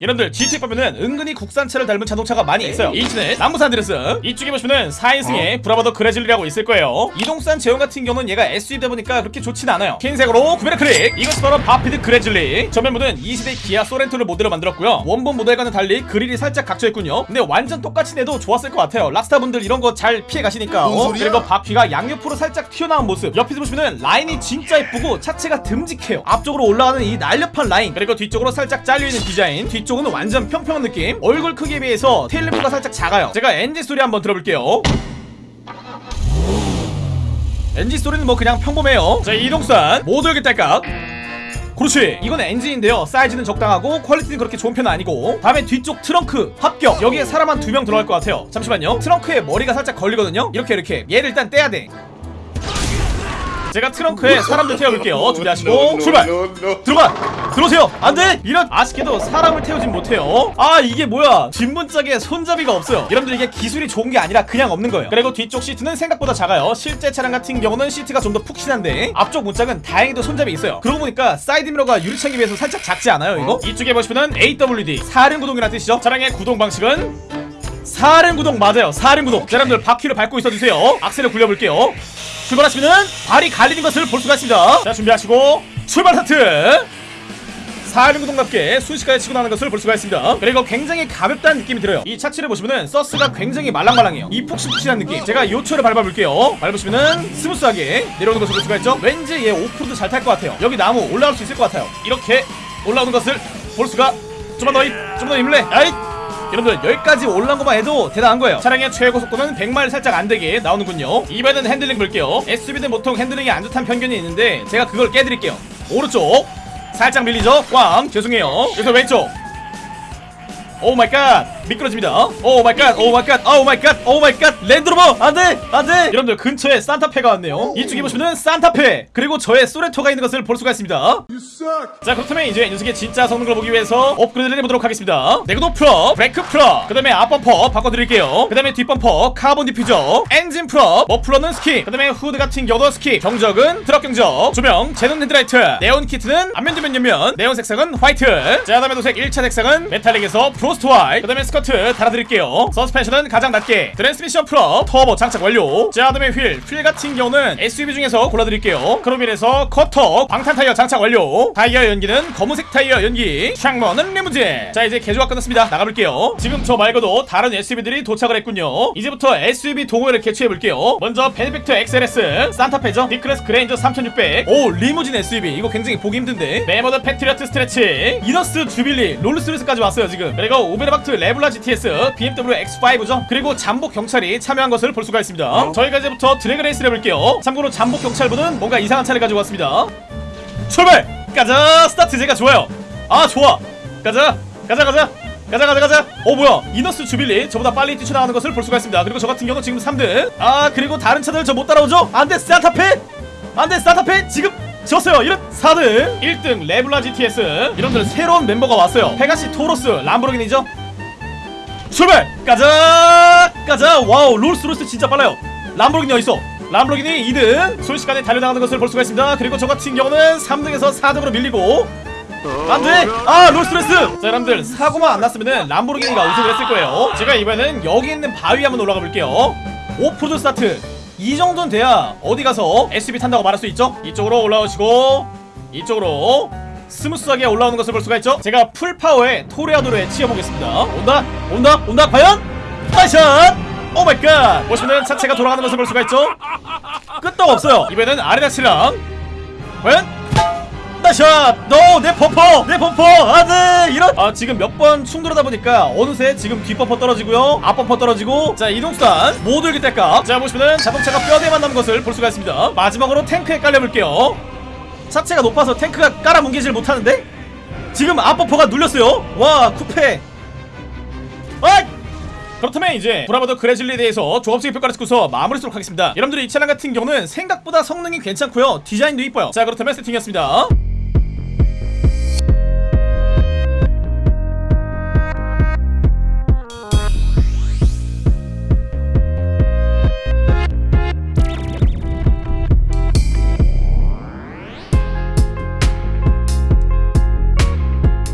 여러분들 GTA 보면은 은근히 국산차를 닮은 자동차가 많이 있어요. 위치는 남부산 드레스 이쪽에 보시면은 4인승의 바피드 그레즐리라고 있을 거예요. 이동산 제형 같은 경우는 얘가 SUV다 보니까 그렇게 좋진 않아요. 흰색으로 구매를 클릭 이것이 바로 바피드 그레즐리. 전면부는 2세대 기아 소렌토를 모델로 만들었고요. 원본 모델과는 달리 그릴이 살짝 각져있군요. 근데 완전 똑같이 내도 좋았을 것 같아요. 락스타분들 이런 거 잘 피해 가시니까 뭔 어? 그리고 바퀴가 양옆으로 살짝 튀어나온 모습. 옆에서 보시면은 라인이 진짜 예쁘고 차체가 듬직해요. 앞쪽으로 올라가는 이 날렵한 라인 그리고 뒤쪽으로 살짝 잘려있는 디자인 뒤 쪽은 완전 평평한 느낌. 얼굴 크기에 비해서 tail lamp가 살짝 작아요. 제가 엔진 소리 한번 들어볼게요. 엔진 소리는 뭐 그냥 평범해요. 자 이동산. 모두 여기 딸깍 그렇지. 이건 엔진인데요. 사이즈는 적당하고 퀄리티는 그렇게 좋은 편은 아니고. 다음에 뒤쪽 트렁크 합격. 여기에 사람 한 두 명 들어갈 것 같아요. 잠시만요. 트렁크에 머리가 살짝 걸리거든요. 이렇게 이렇게. 얘를 일단 떼야 돼 제가 트렁크에 사람들 태워볼게요 준비하시고 출발 들어가! 들어오세요! 안 돼! 이런 아쉽게도 사람을 태우진 못해요. 아, 이게 뭐야? 뒷문짝에 손잡이가 없어요. 여러분들 이게 기술이 좋은 게 아니라 그냥 없는 거예요. 그리고 뒤쪽 시트는 생각보다 작아요. 실제 차량 같은 경우는 시트가 좀 더 푹신한데 앞쪽 문짝은 다행히도 손잡이 있어요. 그러고 보니까 사이드미러가 유리창에 비해서 살짝 작지 않아요, 이거? 이쪽에 보시면은 AWD 사륜 구동이라는 뜻이죠. 차량의 구동 방식은 사륜 구동 맞아요. 사륜 구동. 자, 여러분들 바퀴를 밟고 있어주세요. 악셀을 굴려볼게요. 출발하시면은 발이 갈리는 것을 볼 수가 있습니다. 자, 준비하시고 출발 하트. 사륜구동답게 순식간에 치고 나는 것을 볼 수가 있습니다 그리고 굉장히 가볍다는 느낌이 들어요 이 차체를 보시면은 서스가 굉장히 말랑말랑해요 이 푹신푹신한 느낌 제가 요초를 밟아볼게요 밟으시면은 스무스하게 내려오는 것을 볼 수가 있죠 왠지 얘 오프로드 잘 탈 것 같아요 여기 나무 올라올 수 있을 것 같아요 이렇게 올라오는 것을 볼 수가 좀만 더, 힘, 좀만 더 힘내 아잇 여러분들 여기까지 올라온 것만 해도 대단한 거예요. 차량의 최고 속도는 100마일 살짝 안되게 나오는군요. 이번엔 핸들링 볼게요. SUV는 보통 핸들링이 안 좋다는 편견이 있는데 제가 그걸 깨드릴게요. 오른쪽. 살짝 밀리죠? 꽝. 죄송해요. 여기서 왼쪽 oh my god 미끄러집니다. oh my god oh my god oh my god oh my god 랜드로버. 안돼. 안돼. 여러분들 근처에 산타페가 왔네요. 이쪽에 보시면 산타페. 그리고 저의 소레토가 있는 것을 볼 수가 있습니다. 자 그렇다면 이제 녀석의 진짜 성능을 보기 위해서 업그레이드를 해보도록 하겠습니다. 내구도 full up 브레이크 full up 그 다음에 앞범퍼 바꿔드릴게요. 그 다음에 뒷범퍼 카본 디퓨저 엔진 full up 머플러는 skip 그 다음에 후드 같은 경우도 skip 경적은 트럭 경적 조명 제논 헤드라이트 네온 키트는 앞면 뒷면 옆면 네온 색상은 화이트. 자 다음에 도색 1차 색상은 metallic에서 frost white 그 다음에 스커트 달아드릴게요. 서스펜션은 가장 낮게. 트랜스미션 full up 터보 장착 완료. 자 다음에 휠 휠 같은 경우는 SUV 중에서 골라드릴게요. 크롬 휠에서 커터 방탄 타이어 장착 완료. 타이어 연기는 검은색 타이어 연기. 창문은 리무진. 자 이제 개조가 끝났습니다. 나가볼게요. 지금 저 말고도 다른 SUV들이 도착을 했군요. 이제부터 SUV 동호회를 개최해볼게요. 먼저 베네팩터 XLS 산타페죠? 니클래스 그레인저 3600 오 리무진 SUV 이거 굉장히 보기 힘든데. 메모드 패트리어트 스트레치 이너스 주빌리 롤스로이스까지 왔어요 지금. 그리고 오베르박트 레블라 GTS BMW X5죠. 그리고 잠복 경찰이 참여한 것을 볼 수가 있습니다. 저희가 이제부터 drag race를 해볼게요. 참고로 잠복 경찰분은 뭔가 이상한 차를 가지고 왔습니다. 출발! 가자! 스타트 제가 좋아요. 아 좋아! 가자! 가자 가자! 가자 가자 가자! 어 뭐야? 이너스 주빌리 저보다 빨리 뛰쳐나가는 것을 볼 수가 있습니다. 그리고 저 같은 경우는 지금 3등. 아 그리고 다른 차들 저 못 따라오죠? 안돼 산타페 안돼 산타페 지금 졌어요 이런 4등 1등 레블라 GTS 여러분들 새로운 멤버가 왔어요 페가시 토로스 람보르기니죠 출발! 가자! 가자! wow 롤스로이스 진짜 빨라요 람보르기니 어딨어? 람보르기니 2등 순식간에 달려나가는 것을 볼 수가 있습니다 그리고 저 같은 경우는 3등에서 4등으로 밀리고 안돼! 아 롤스로이스! 자 여러분들 사고만 안 났으면은 람보르기니가 우승을 했을 거예요 제가 이번에는 여기 있는 바위 한번 올라가 볼게요 오프로드 스타트 이 정도는 돼야 어디 가서 SUV 탄다고 말할 수 있죠? 이쪽으로 올라오시고 이쪽으로 스무스하게 올라오는 것을 볼 수가 있죠? 제가 full power에 토레아도를 치어보겠습니다 온다? 온다? 온다? 과연? nice shot! oh my god! 보시면은 차체가 돌아가는 것을 볼 수가 있죠? 끄떡 없어요 이번에는 아레나 차량 과연? nice shot! 너! 내 범퍼! 내 범퍼! 안돼! 아 지금 몇 번 충돌하다 보니까 어느새 지금 뒷범퍼 떨어지고요. 앞범퍼 떨어지고. 자 이동수단 모두 이렇게 뗄까 자 보시면은 자동차가 뼈대만 남은 것을 볼 수가 있습니다. 마지막으로 탱크에 깔려볼게요. 차체가 높아서 탱크가 깔아 뭉개질 못하는데? 지금 앞범퍼가 눌렸어요. 와 쿠페. 아! 그렇다면 이제 브라보더 그레즐리에 대해서 조합적인 평가를 듣고서 마무리 하도록 하겠습니다. 여러분들이 이 차량 같은 경우는 생각보다 성능이 괜찮고요. 디자인도 이뻐요. 자 그렇다면 세팅이었습니다